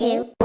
two,